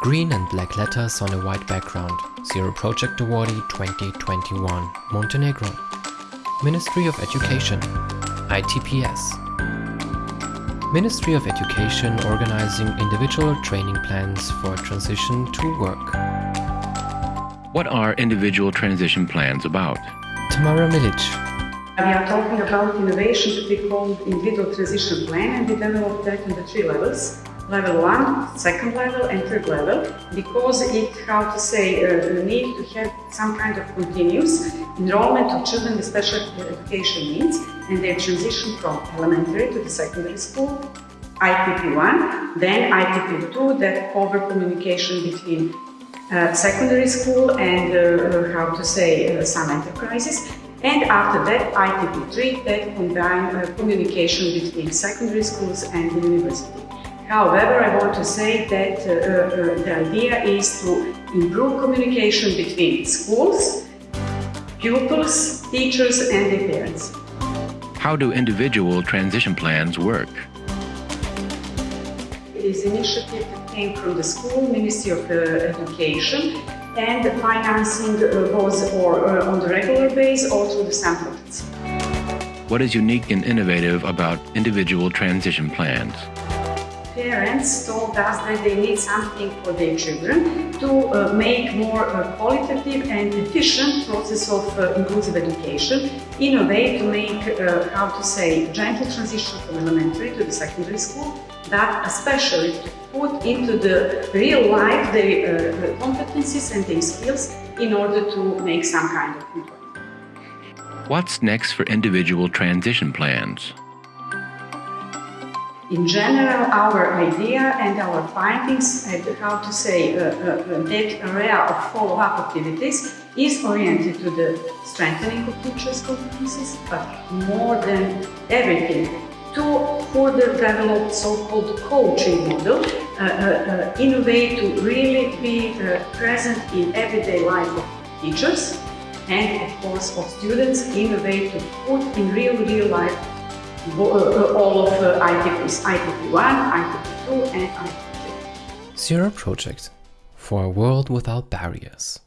Green and black letters on a white background. Zero Project Awardee 2021. Montenegro. Ministry of Education. ITPS. Ministry of Education organizing individual training plans for transition to work. What are individual transition plans about? Tamara Milic. We are talking about innovation that we call individual transition plan and we developed that in the three levels. Level 1, second level and third level because it, how to say, uh, need to have some kind of continuous enrollment of children with special education needs and their transition from elementary to the secondary school, ITP1, then ITP2 that cover communication between uh, secondary school and uh, how to say uh, some enterprises and after that ITP3 that combine uh, communication between secondary schools and the university. However, I want to say that uh, uh, the idea is to improve communication between schools, pupils, teachers and their parents. How do individual transition plans work? It is an initiative that came from the school, Ministry of uh, Education, and the financing uh, was or uh, on the regular base or through the SAM projects. What is unique and innovative about individual transition plans? Parents told us that they need something for their children to uh, make more uh, qualitative and efficient process of uh, inclusive education in a way to make, uh, how to say, gentle transition from elementary to the secondary school, but especially to put into the real life their uh, competencies and their skills in order to make some kind of employment. What's next for individual transition plans? In general, our idea and our findings how to say uh, uh, that area of follow-up activities is oriented to the strengthening of teachers' competencies, but more than everything, to further develop so-called coaching model uh, uh, uh, in a way to really be uh, present in everyday life of teachers and of course of students in a way to put in real, real life all of ITPs, ITP1, ITP2 and ITP3. Zero Project for a world without barriers.